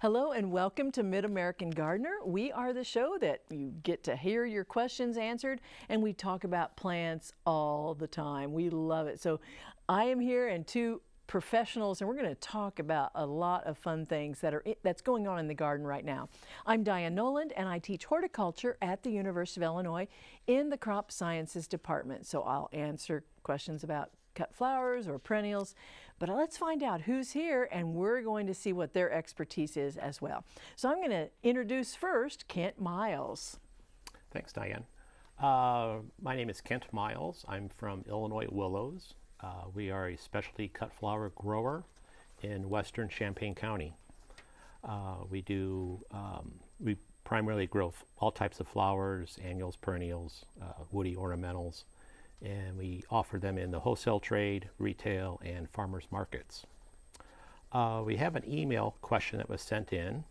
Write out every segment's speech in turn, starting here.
Hello and welcome to Mid-American Gardener. We are the show that you get to hear your questions answered and we talk about plants all the time. We love it. So I am here and two professionals and we're going to talk about a lot of fun things that are that's going on in the garden right now. I'm Diane Noland and I teach horticulture at the University of Illinois in the crop sciences department. So I'll answer questions about cut flowers or perennials. But let's find out who's here and we're going to see what their expertise is as well. So I'm going to introduce first Kent Miles. Thanks, Diane. Uh, my name is Kent Miles. I'm from Illinois Willows. Uh, we are a specialty cut flower grower in western Champaign County. Uh, we do, um, we primarily grow all types of flowers, annuals, perennials, uh, woody ornamentals, and we offer them in the wholesale trade, retail, and farmers markets. Uh, we have an email question that was sent in,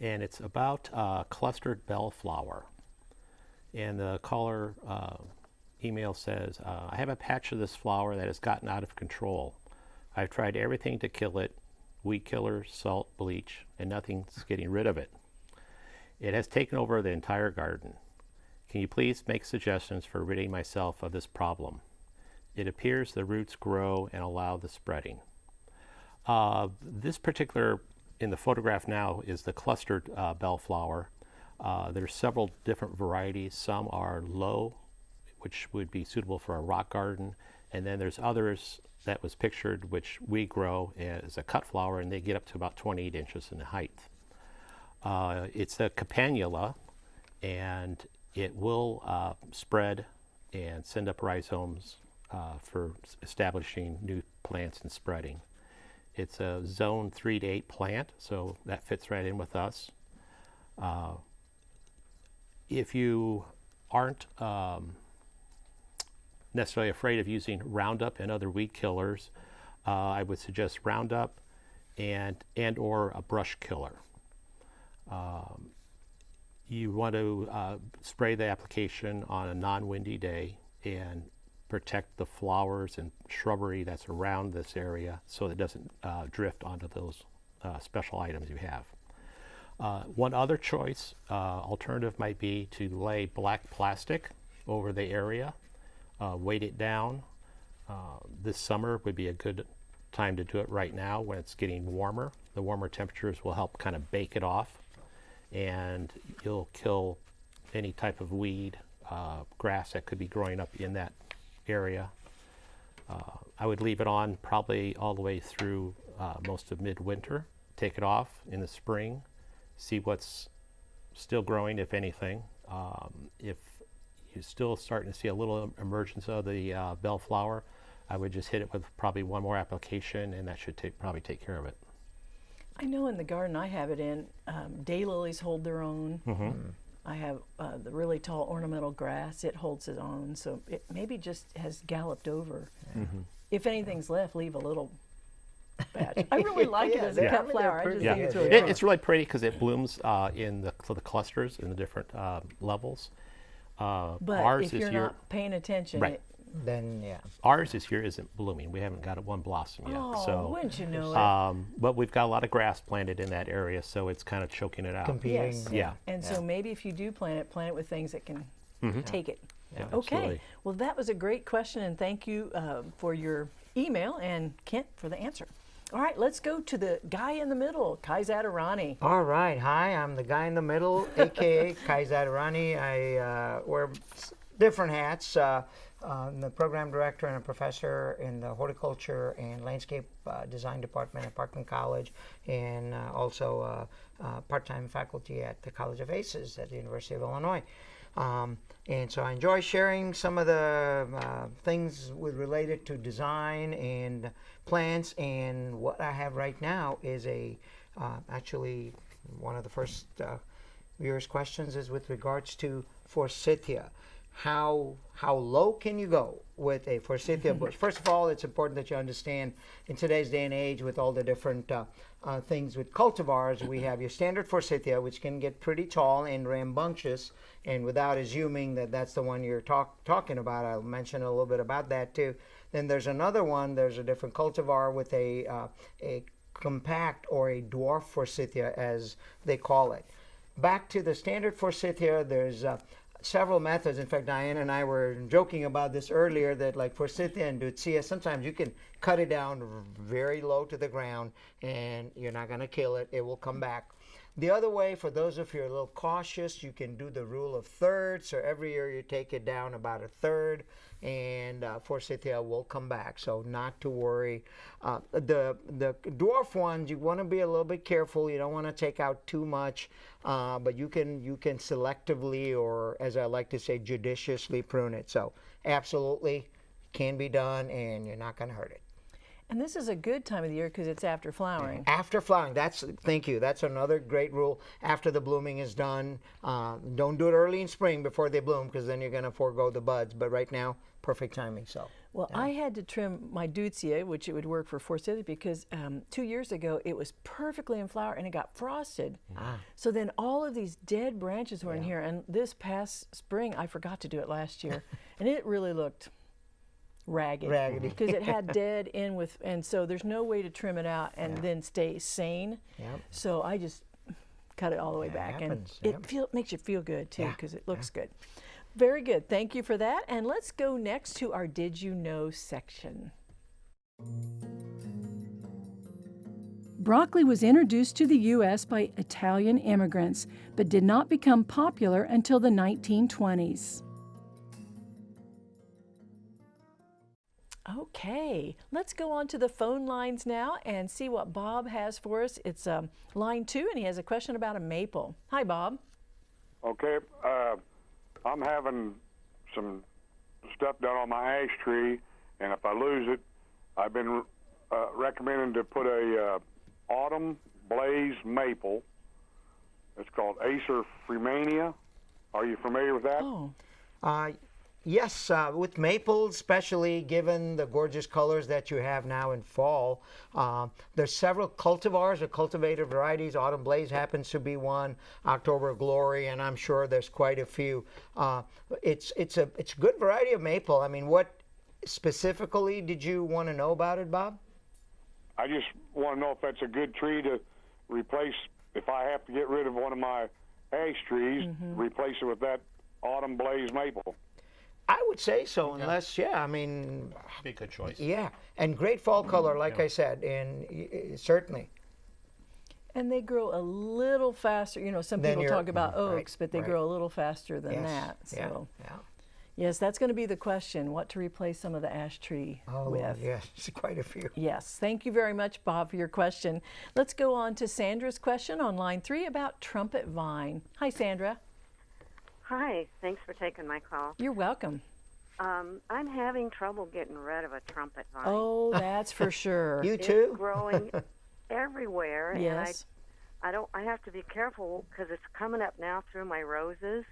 and it's about uh, clustered bellflower. And the caller uh, email says, uh, I have a patch of this flower that has gotten out of control. I've tried everything to kill it, weed killer, salt, bleach, and nothing's getting rid of it. It has taken over the entire garden. Can you please make suggestions for ridding myself of this problem? It appears the roots grow and allow the spreading. Uh, this particular, in the photograph now, is the clustered uh, bellflower. Uh, there's several different varieties. Some are low, which would be suitable for a rock garden. And then there's others that was pictured, which we grow as a cut flower, and they get up to about 28 inches in height. Uh, it's a campanula, and it will uh, spread and send up rhizomes uh, for establishing new plants and spreading. It's a zone 3 to 8 plant, so that fits right in with us. Uh, if you aren't um, necessarily afraid of using Roundup and other weed killers, uh, I would suggest Roundup and, and or a brush killer. You want to uh, spray the application on a non-windy day and protect the flowers and shrubbery that's around this area so it doesn't uh, drift onto those uh, special items you have. Uh, one other choice, uh, alternative might be to lay black plastic over the area, uh, weight it down. this summer would be a good time to do it right now when it's getting warmer. The warmer temperatures will help kind of bake it off and you'll kill any type of weed, uh, grass that could be growing up in that area. Uh, I would leave it on probably all the way through uh, most of midwinter. Take it off in the spring, see what's still growing, if anything. Um, if you're still starting to see a little emergence of the uh, bellflower, I would just hit it with probably one more application and that should take, probably take care of it. I know in the garden I have it in, um, daylilies hold their own. Mm -hmm. I have uh, the really tall ornamental grass, it holds its own. So it maybe just has galloped over. Mm -hmm. If anything's left, leave a little patch. I really like yeah, it as a yeah. cut flower. I just yeah. think it's really it, It's really pretty because it blooms uh, in the, the clusters in the different uh, levels. Uh, but if you're not paying attention, right. it, then yeah. Ours this year isn't blooming. We haven't got one blossom yet. Oh, so, wouldn't you know it? Um, but we've got a lot of grass planted in that area, so it's kind of choking it out. Competing. Yes. Yeah. And yeah. so maybe if you do plant it, plant it with things that can mm -hmm. take it. Yeah, okay. Absolutely. Well, that was a great question, and thank you uh, for your email and Kent for the answer. All right, let's go to the guy in the middle, Kaizad Irani. All right, hi, I'm the guy in the middle, aka Kaizad Irani. I uh, wear different hats. Uh, I'm the program director and a professor in the horticulture and landscape uh, design department at Parkland College, and uh, also uh, uh, part-time faculty at the College of ACES at the University of Illinois. Um, and so I enjoy sharing some of the uh, things with related to design and plants. And what I have right now is a uh, actually one of the first viewers' questions is with regards to forsythia how how low can you go with a forsythia bush? First of all, it's important that you understand in today's day and age with all the different uh, uh, things with cultivars, we have your standard forsythia, which can get pretty tall and rambunctious. And without assuming that that's the one you're talk, talking about, I'll mention a little bit about that too. Then there's another one. There's a different cultivar with a uh, a compact or a dwarf forsythia, as they call it. Back to the standard forsythia, there's uh, several methods. In fact, Diane and I were joking about this earlier that like for forsythia and deutzia, uh, sometimes you can cut it down very low to the ground and you're not going to kill it. It will come back. The other way, for those of you who are a little cautious, you can do the rule of thirds. So every year you take it down about a third, and uh, forsythia will come back. So not to worry. Uh, the the dwarf ones, you want to be a little bit careful. You don't want to take out too much, uh, but you can you can selectively, or as I like to say, judiciously prune it. So absolutely can be done, and you're not going to hurt it. And this is a good time of the year because it's after flowering. After flowering, that's thank you. That's another great rule. After the blooming is done, uh, don't do it early in spring before they bloom because then you're going to forego the buds. But right now, perfect timing. So Well, I had to trim my deutzia, which it would work for forsythia, because um, two years ago it was perfectly in flower and it got frosted. Ah. So then all of these dead branches were in here. And this past spring, I forgot to do it last year, and it really looked ragged Raggedy. because it had dead in with, and so there's no way to trim it out and then stay sane. Yep. So I just cut it all the way That back, happens, and yep. it feel makes you feel good too Yeah, because it looks good. Very good. Thank you for that. And let's go next to our Did You Know section. Broccoli was introduced to the U.S. by Italian immigrants, but did not become popular until the 1920s. Okay, let's go on to the phone lines now and see what Bob has for us. It's um, line two, and he has a question about a maple. Hi, Bob. Okay, uh, I'm having some stuff done on my ash tree, and if I lose it, I've been uh, recommending to put a uh, autumn blaze maple. It's called Acer freemanii. Are you familiar with that? Oh, Uh, yes, uh, with maple, especially given the gorgeous colors that you have now in fall, uh, there's several cultivars or cultivated varieties. Autumn Blaze happens to be one. October Glory, and I'm sure there's quite a few. Uh, it's it's a it's a good variety of maple. I mean, what specifically did you want to know about it, Bob? I just want to know if that's a good tree to replace. If I have to get rid of one of my ash trees, replace it with that autumn blaze maple. I would say so, unless yeah, I mean, Be a good choice. yeah, and great fall mm-hmm. color, like I said, and y- y- certainly. and they grow a little faster. You know, some Then people talk about mm-hmm. right, oaks, but they right. grow a little faster than Yes, that. yeah, So, yeah. yes, that's going to be the question: what to replace some of the ash tree Oh, with. yes, quite a few. Yes, thank you very much, Bob, for your question. Let's go on to Sandra's question on line three about trumpet vine. Hi, Sandra. Hi, thanks for taking my call. You're welcome. Um, I'm having trouble getting rid of a trumpet vine. Oh, that's for sure. You too. it's too? growing everywhere, yes. and I, I don't. I have to be careful because it's coming up now through my roses.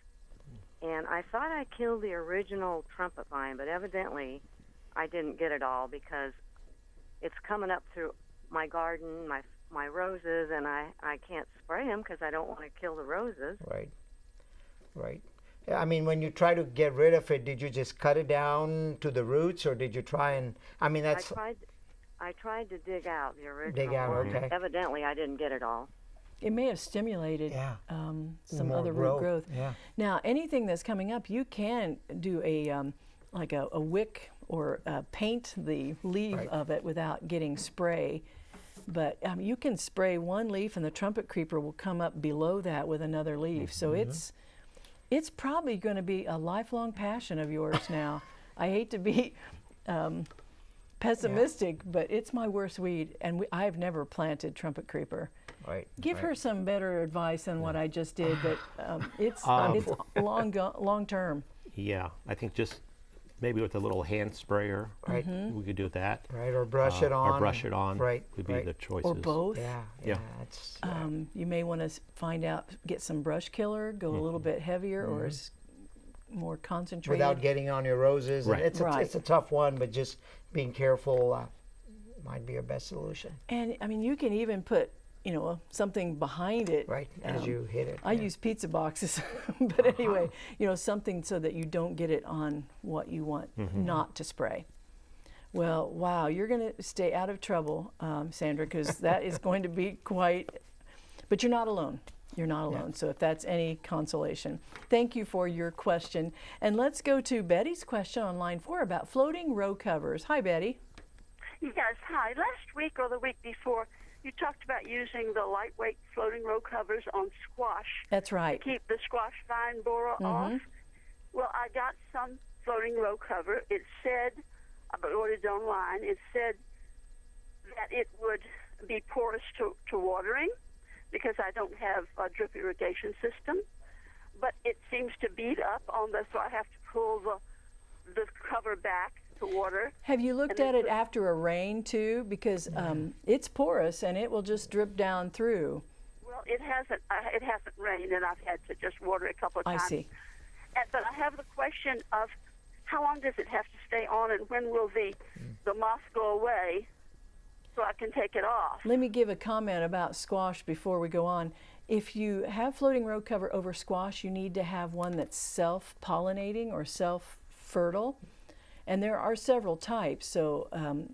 And I thought I killed the original trumpet vine, but evidently, I didn't get it all because it's coming up through my garden, my my roses, and I I can't spray them because I don't want to kill the roses. Right, right. I mean, when you try to get rid of it, did you just cut it down to the roots, or did you try and? I mean, that's. I that's tried. I tried to dig out the original. Dig out, one. okay. Evidently, I didn't get it all. It may have stimulated Yeah. um, some More other growth, root growth. yeah. Now, anything that's coming up, you can do a um, like a, a wick or uh, paint the leaf Right. of it without getting spray. But um, you can spray one leaf, and the trumpet creeper will come up below that with another leaf. So Mm-hmm. it's it's probably going to be a lifelong passion of yours now. I hate to be um, pessimistic, but it's my worst weed, and we, I've never planted trumpet creeper. right. Give right. her some better advice than what I just did, but um, it's Um, it's long go- long term. Yeah, I think just maybe with a little hand sprayer, Right. we could do that. Right, or brush Uh, it on. Or brush it on. Right, Would be right. the choices. Or both. Yeah, yeah. Yeah. It's, Um, you may want to find out, get some brush killer, go a little bit heavier or s- more concentrated. without getting on your roses. Right. It's a, Right. it's a tough one, but just being careful uh, might be your best solution. and I mean, you can even put, you know, something behind it. Right, as um, you hit it. I yeah. use pizza boxes, but anyway, you know, something so that you don't get it on what you want not to spray. Well, wow, you're going to stay out of trouble, um, Sandra, because that is going to be quite. But you're not alone. You're not alone. So if that's any consolation, thank you for your question. And let's go to Betty's question on line four about floating row covers. Hi, Betty. Yes, hi. Last week or the week before, you talked about using the lightweight floating row covers on squash That's right. to keep the squash vine borer mm-hmm. off. Well, I got some floating row cover. It said, I ordered it online, it said that it would be porous to, to watering because I don't have a drip irrigation system. But it seems to beat up on the, so I have to pull the, the cover back to water. Have you looked at it after a rain too? Because um, it's porous and it will just drip down through. Well, it hasn't. Uh, it hasn't rained, and I've had to just water it a couple of times. I times. see. And, but I have the question of how long does it have to stay on, and when will the the moss go away, so I can take it off? Let me give a comment about squash before we go on. If you have floating row cover over squash, you need to have one that's self-pollinating or self-fertile. And there are several types, so um,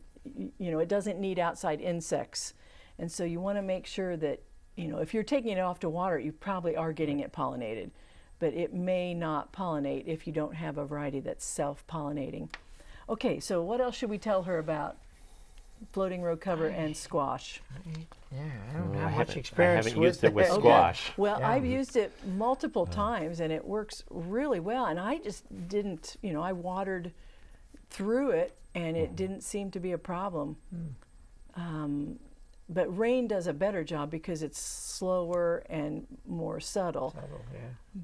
you know it doesn't need outside insects. And so you want to make sure that you know if you're taking it off to water, you probably are getting it pollinated, but it may not pollinate if you don't have a variety that's self-pollinating. Okay, so what else should we tell her about floating row cover and squash? Yeah, I don't I have much haven't- I experience haven't used it with that. squash. Well, Yeah. I've used it multiple times and it works really well. And I just didn't, you know, I watered through it and it didn't seem to be a problem. Um, but rain does a better job because it's slower and more subtle. Subtle, yeah.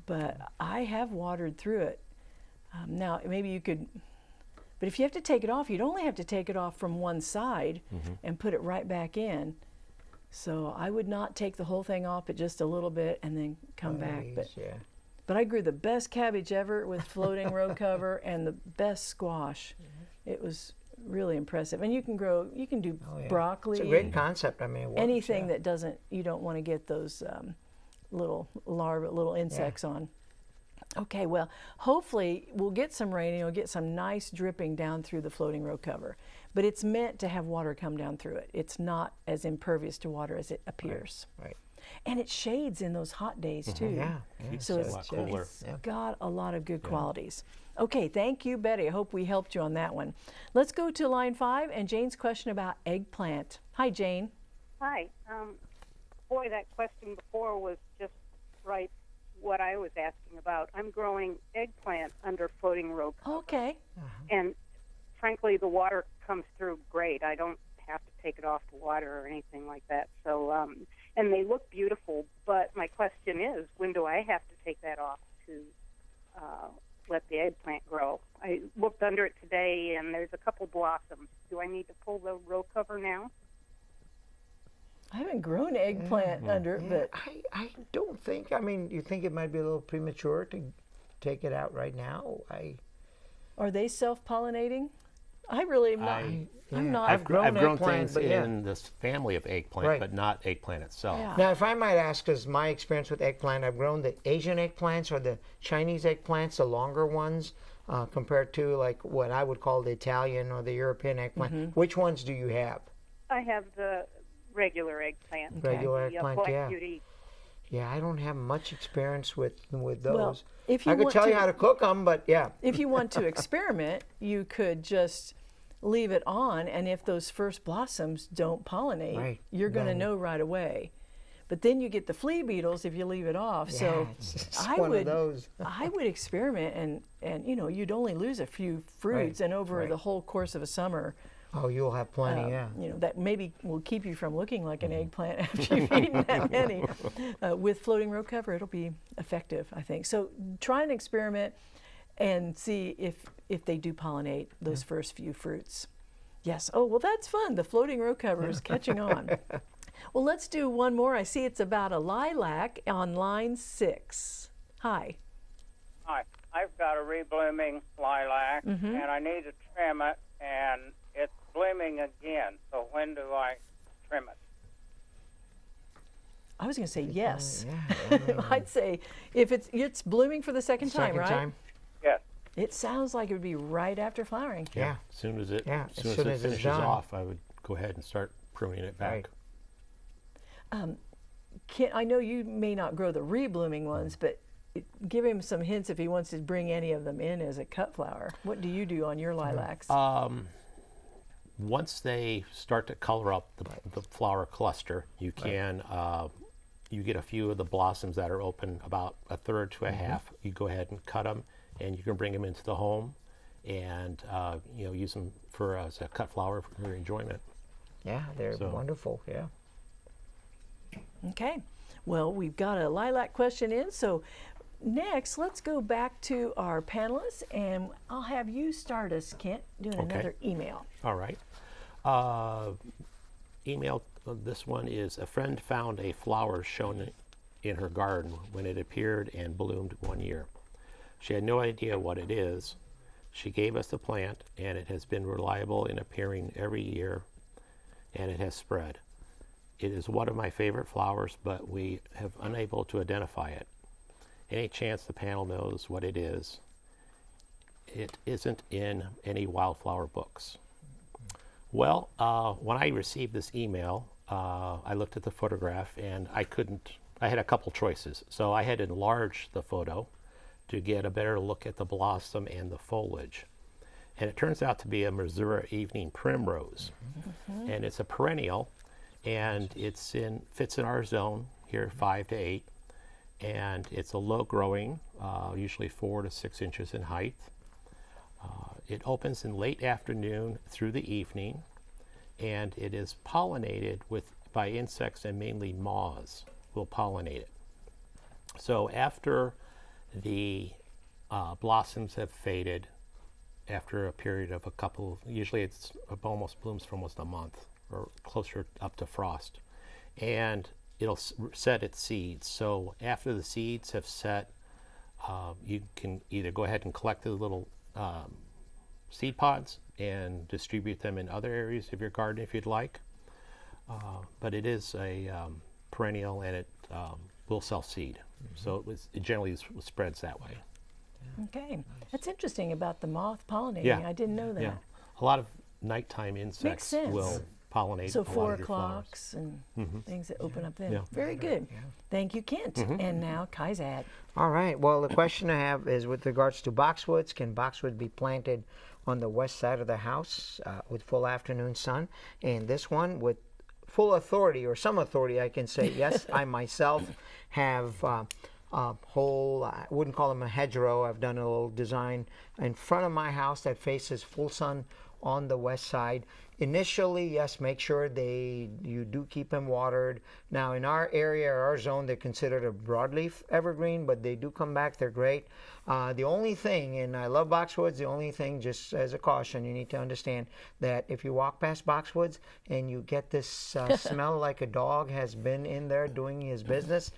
But I have watered through it. Um, now, maybe you could, but if you have to take it off, you'd only have to take it off from one side and put it right back in. So I would not take the whole thing off, but just a little bit and then come back. But yeah. But I grew the best cabbage ever with floating row cover and the best squash. It was really impressive. And you can grow, you can do Oh, yeah. broccoli, It's a great concept. I mean, works, anything yeah. that doesn't, you don't want to get those um, little larvae, little insects on. Okay, well, hopefully we'll get some rain and you'll get some nice dripping down through the floating row cover. But it's meant to have water come down through it. It's not as impervious to water as it appears. Right. And it shades in those hot days too. Yeah. yeah. So it it's, a lot cooler. it's got a lot of good qualities. Okay, thank you, Betty. I hope we helped you on that one. Let's go to line five and Jane's question about eggplant. Hi, Jane. Hi. Um, boy, that question before was just right what I was asking about. I'm growing eggplant under floating row cover, Okay. and frankly, the water comes through great. I don't have to take it off to water or anything like that. So, um, and they look beautiful. But my question is, when do I have to take that off to uh, let the eggplant grow? I looked under it today, and there's a couple blossoms. Do I need to pull the row cover now? I haven't grown eggplant under it, Yeah, but I, I don't think. I mean, you think it might be a little premature to take it out right now? I are they self-pollinating? I really am not. I- I'm yeah. not. I've, grown I've grown eggplant, things but yeah. in this family of eggplant, Right. but not eggplant itself. Yeah. now, if I might ask, because my experience with eggplant, I've grown the Asian eggplants or the Chinese eggplants, the longer ones, uh, compared to like what I would call the Italian or the European eggplant. Mm-hmm. Which ones do you have? I have the regular eggplant. Regular uh, eggplant, yeah. Beauty. Yeah, I don't have much experience with with those. Well, if you I could want tell you how to cook them, but yeah. if you want to experiment, you could just leave it on, and if those first blossoms don't pollinate, Right, you're going to know right away. But then you get the flea beetles if you leave it off. so Yeah, it's I one would of those. I would experiment and and you know you'd only lose a few fruits, and over right. the whole course of a summer, Oh, you'll have plenty, um, yeah. you know that maybe will keep you from looking like Mm-hmm. an eggplant after you've eaten that many. Uh, with floating row cover, it'll be effective, I think. So try and experiment and see if if they do pollinate those first few fruits. Yes. Oh well, that's fun. The floating row cover is catching on. Well, let's do one more. I see it's about a lilac on line six. Hi. Hi, I've got a reblooming lilac, Mm-hmm. and I need to trim it, and it's blooming again. So when do I trim it? I was going to say yes. Yeah, I mean, I'd say if it's it's blooming for the second time, right? time. Yes. It sounds like it would be right after flowering. Yeah. As soon as it, Yeah, as as soon as, soon it as it's finishes done. off, I would go ahead and start pruning it back. Right. Can, I know you may not grow the reblooming ones, but it- give him some hints if he wants to bring any of them in as a cut flower. What do you do on your lilacs? Um, once they start to color up the, the flower cluster, you can uh, you get a few of the blossoms that are open about a third to a half. You go ahead and cut them, and you can bring them into the home, and uh, you know use them for as a cut flower for your enjoyment. Yeah, they're So- wonderful. Yeah. Okay. Well, we've got a lilac question in, so next let's go back to our panelists, and I'll have you start us, Kent, doing Okay. another email. All right. Uh, email. uh, This one is a friend found a flower shown in her garden when it appeared and bloomed one year. She had no idea what it is. She gave us the plant, and it has been reliable in appearing every year, and it has spread. It is one of my favorite flowers, but we have unable to identify it. Any chance the panel knows what it is? It isn't in any wildflower books. Well, uh, when I received this email, uh, I looked at the photograph and I couldn't, I had a couple choices. So I had to enlarge the photo to get a better look at the blossom and the foliage. And it turns out to be a Missouri evening primrose. And it's a perennial and it's in, fits in our zone here, five to eight. And it's a low growing, uh, usually four to six inches in height. Uh, it opens in late afternoon through the evening, and it is pollinated with by insects and mainly moths will pollinate it. So after the uh, blossoms have faded, after a period of a couple, usually it's it almost blooms for almost a month or closer up to frost, and it'll set its seeds. So after the seeds have set, uh, you can either go ahead and collect the little um, seed pods and distribute them in other areas of your garden if you'd like. Uh, but it is a um, perennial and it um, will sell seed. So it, was, it generally s- spreads that way. Okay. That's interesting about the moth pollinating. Yeah. I didn't know that. Yeah. A lot of nighttime insects will pollinate So a lot four of your flowers. o'clocks and things that open up then. Yeah. Very good. Thank you, Kent. And now Kai's Kaizad. All right. Well, the question I have is with regards to boxwoods. Can boxwood be planted on the west side of the house uh, with full afternoon sun? And this one, with full authority or some authority, I can say yes. I myself have uh, a whole. I wouldn't call them a hedgerow. I've done a little design in front of my house that faces full sun on the west side. Initially, yes, make sure they you do keep them watered. Now, in our area, our zone, they're considered a broadleaf evergreen, but they do come back. They're great. Uh, the only thing, and I love boxwoods. The only thing, just as a caution, you need to understand that if you walk past boxwoods and you get this uh, smell like a dog has been in there doing his business.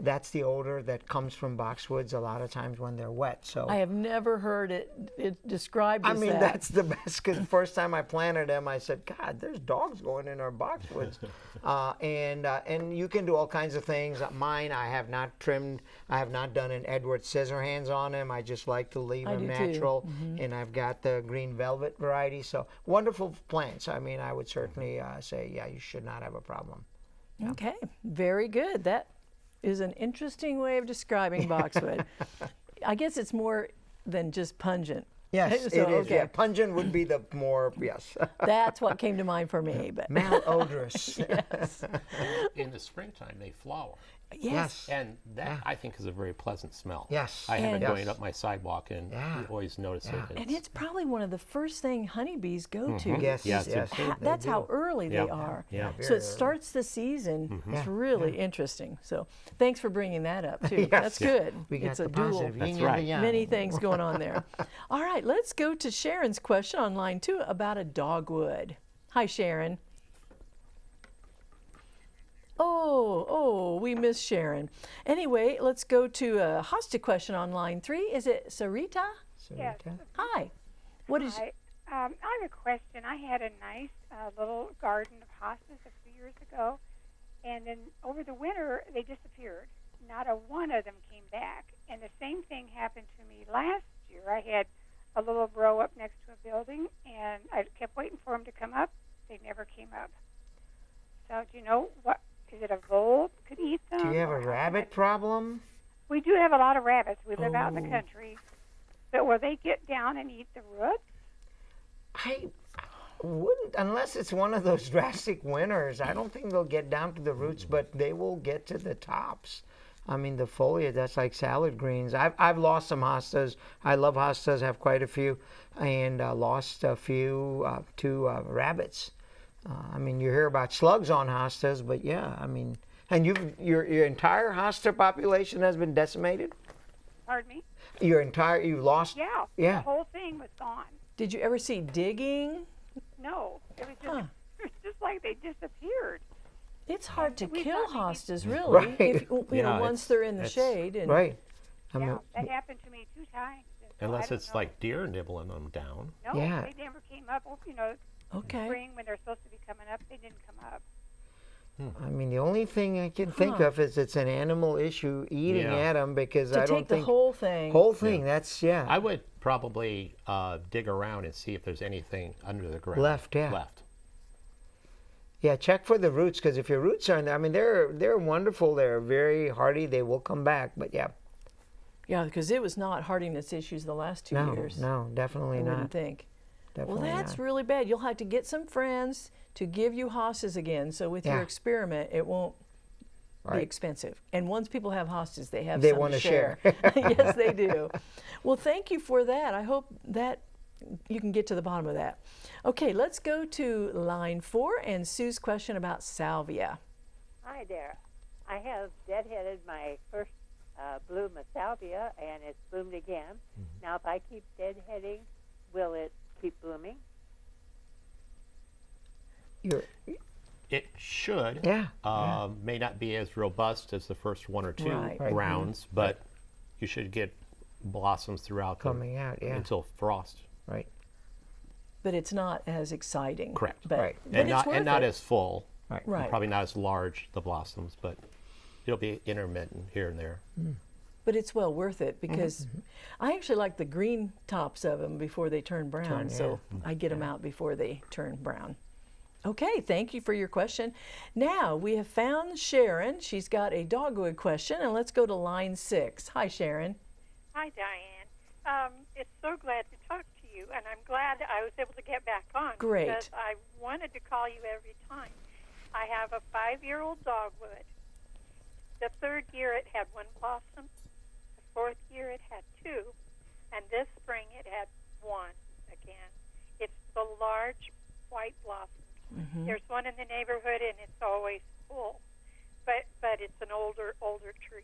That's the odor that comes from boxwoods a lot of times when they're wet. So I have never heard it, it described I mean, that. that's the best because the first time I planted them, I said, God, there's dogs going in our boxwoods. uh, and, uh, and you can do all kinds of things. Uh, Mine, I have not trimmed, I have not done an Edward Scissorhands on them. I just like to leave I them do too. Mm-hmm. natural. And I've got the green velvet variety. So wonderful plants. I mean, I would certainly uh, say, yeah, you should not have a problem. Okay, very good. That is an interesting way of describing boxwood. I guess it's more than just pungent. Yes, So, it is. okay. Yeah, pungent would be the more, yes, That's what came to mind for me. But malodorous. In the springtime, they flower. yes, And that, I think, is a very pleasant smell. Yes. I have And- it going up my sidewalk, and Yeah. you always notice Yeah. it. and it's probably one of the first thing honeybees go to. Yes, Yes, yes. That's how do. early they Yeah. are. Yeah. So it starts the season. Mm-hmm. It's Yeah, really interesting. So thanks for bringing that up too. Yes. That's good. We got it's the a dual. positive That's yin and the right. Many things going on there. All right, let's go to Sharon's question on line two about a dogwood. Hi, Sharon. Oh, oh, we miss Sharon. Anyway, let's go to a hosta question on line three. Is it Sarita? Yes. Sarita? Hi. What is? Hi. Um, I have a question. I had a nice uh, little garden of hostas a few years ago, and then over the winter they disappeared. Not a one of them came back. And the same thing happened to me last year. I had a little row up next to a building, and I kept waiting for them to come up. They never came up. So do you know what? Is it a vole could eat them? Do you have a rabbit problem? We do have a lot of rabbits. We live out in the Oh. country. But will they get down and eat the roots? I wouldn't, unless it's one of those drastic winters. I don't think they'll get down to the roots, but they will get to the tops. I mean, the foliage, that's like salad greens. I've, I've lost some hostas. I love hostas, have quite a few, and uh, lost a few uh, to uh, rabbits. Uh, I mean, you hear about slugs on hostas, but yeah, I mean, and you your your entire hosta population has been decimated. Pardon me? Your entire, you lost. Yeah. Yeah. The whole thing was gone. Did you ever see digging? No, it was just Huh. it was just like they disappeared. It's hard to We kill thought hostas, really. Right. If, you Yeah, know, once they're in the shade. And Right. I yeah, mean, that happened to me two times. so Unless it's know. like deer nibbling them down. no, Yeah. they never came up. Well, You know, Okay. spring when they're supposed to be coming up, they didn't come up. I mean, the only thing I can think Huh. of is it's an animal issue eating Yeah. at them because To I don't take the think whole thing. whole thing. That's yeah. I would probably uh, dig around and see if there's anything under the ground Left, yeah. Left. Yeah, check for the roots because if your roots are in there, I mean, they're they're wonderful. They're very hardy. They will come back. But yeah, Yeah, because it was not hardiness issues the last two no, years. no, definitely I not. wouldn't think. Definitely well, that's not. really bad. You'll have to get some friends to give you hostas again. So with your experiment, it won't be expensive. And once people have hostas, they have They some wanna to share. share. yes, they do. Well, thank you for that. I hope that you can get to the bottom of that. Okay, let's go to line four and Sue's question about salvia. Hi there. I have deadheaded my first uh, bloom of salvia, and it's bloomed again. Now, if I keep deadheading, will it keep blooming? You're, It should. yeah, yeah. Um, May not be as robust as the first one or two Right. Right. rounds, but you should get blossoms throughout the- coming out. Yeah, until frost. Right. But it's not as exciting. Correct. But, Right. but and it's not worth and not it. as full. Right. Right. Probably not as large the blossoms, but it'll be intermittent here and there. But it's well worth it Mm-hmm, because I actually like the green tops of them before they turn brown. Turn, So I get them out before they turn brown. Okay, thank you for your question. Now we have found Sharon. She's got a dogwood question, and let's go to line six. Hi, Sharon. Hi, Diane. Um, it's so glad to talk to you, and I'm glad I was able to get back on. Great. Because I wanted to call you every time. I have a five-year-old dogwood. The third year it had one blossom. The fourth year it had two, and this spring it had one again. It's the large white blossoms. Mm-hmm. There's one in the neighborhood, and it's always full. But but it's an older older tree.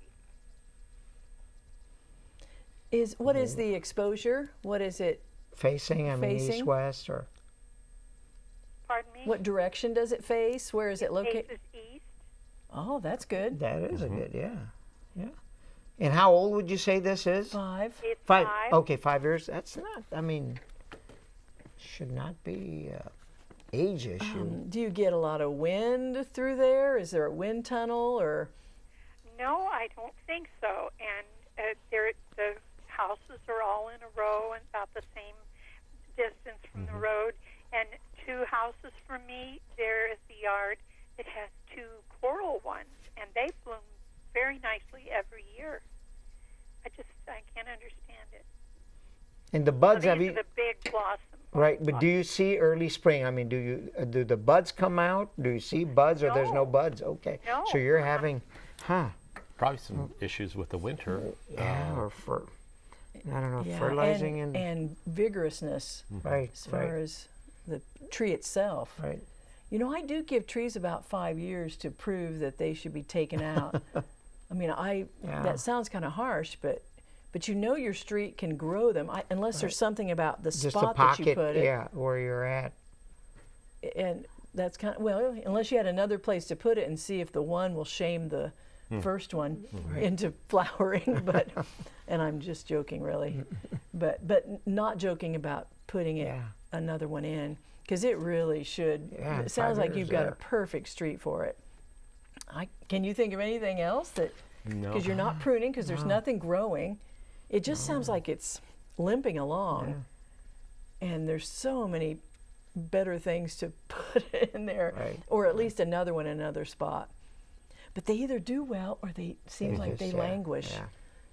Is what is the exposure? What is it? Facing, I mean, east, west, or Pardon me. What direction does it face? Where is it located? Faces east. Oh, that's good. that is Mm-hmm. a good. Yeah, yeah. And how old would you say this is? Five. It's Five. five. Okay, five years. That's not. I mean, should not be uh, age issue. Um, do you get a lot of wind through there? Is there a wind tunnel or? No, I don't think so. And uh, there, the houses are all in a row and about the same distance from the road. And two houses from me, there is the yard. It has two coral ones, and they bloom very nicely every year. I just I can't understand it. and the So buds these have are you the big blossoms. right? But do you see early spring? I mean, do you uh, do the buds come out? Do you see buds or there's no No. buds? Okay, No. so you're having, huh? Probably some issues with the winter. Yeah, uh, or for I don't know, Yeah, fertilizing and, and, and vigorousness mm-hmm. right, as far right, as the tree itself. right. You know, I do give trees about five years to prove that they should be taken out. I mean, I Yeah. that sounds kind of harsh, but but you know your street can grow them I, unless there's something about the Just a spot that you put it. yeah, where you're at. And that's kind of well, unless you had another place to put it and see if the one will shame the first one into flowering. But and I'm just joking, really. but but not joking about putting it Yeah. another one in because it really should. Yeah, it sounds like you've got a perfect street for it. I can you think of anything else that No. because you're not pruning because there's nothing growing. It just sounds like it's limping along. and there's so many better things to put in there, Right, or at least another one in another spot. But they either do well or they seem like they yeah, languish. yeah.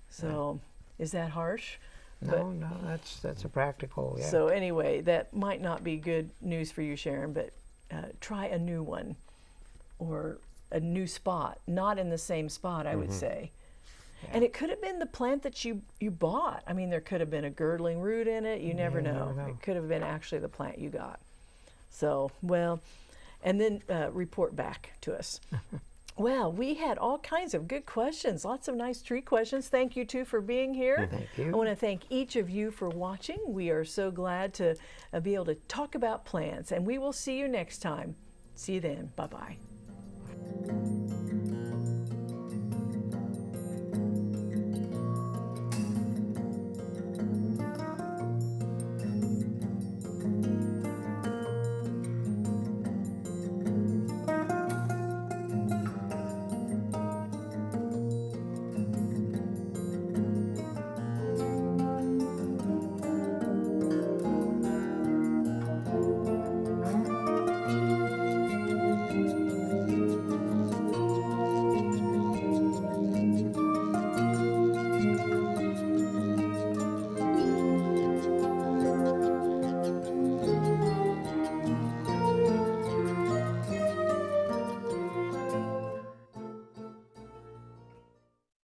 So, is that harsh? No, no, that's that's a practical. Yeah. So anyway, that might not be good news for you, Sharon, but uh, try a new one or a new spot, not in the same spot, I would Mm-hmm. say. And it could have been the plant that you, you bought. I mean, there could have been a girdling root in it. You never, know. never know. It could have been actually the plant you got. So, well, and then uh, report back to us. Well, we had all kinds of good questions, lots of nice tree questions. Thank you too for being here. Thank you. I want to thank each of you for watching. We are so glad to uh, be able to talk about plants, and we will see you next time. See you then. Bye bye.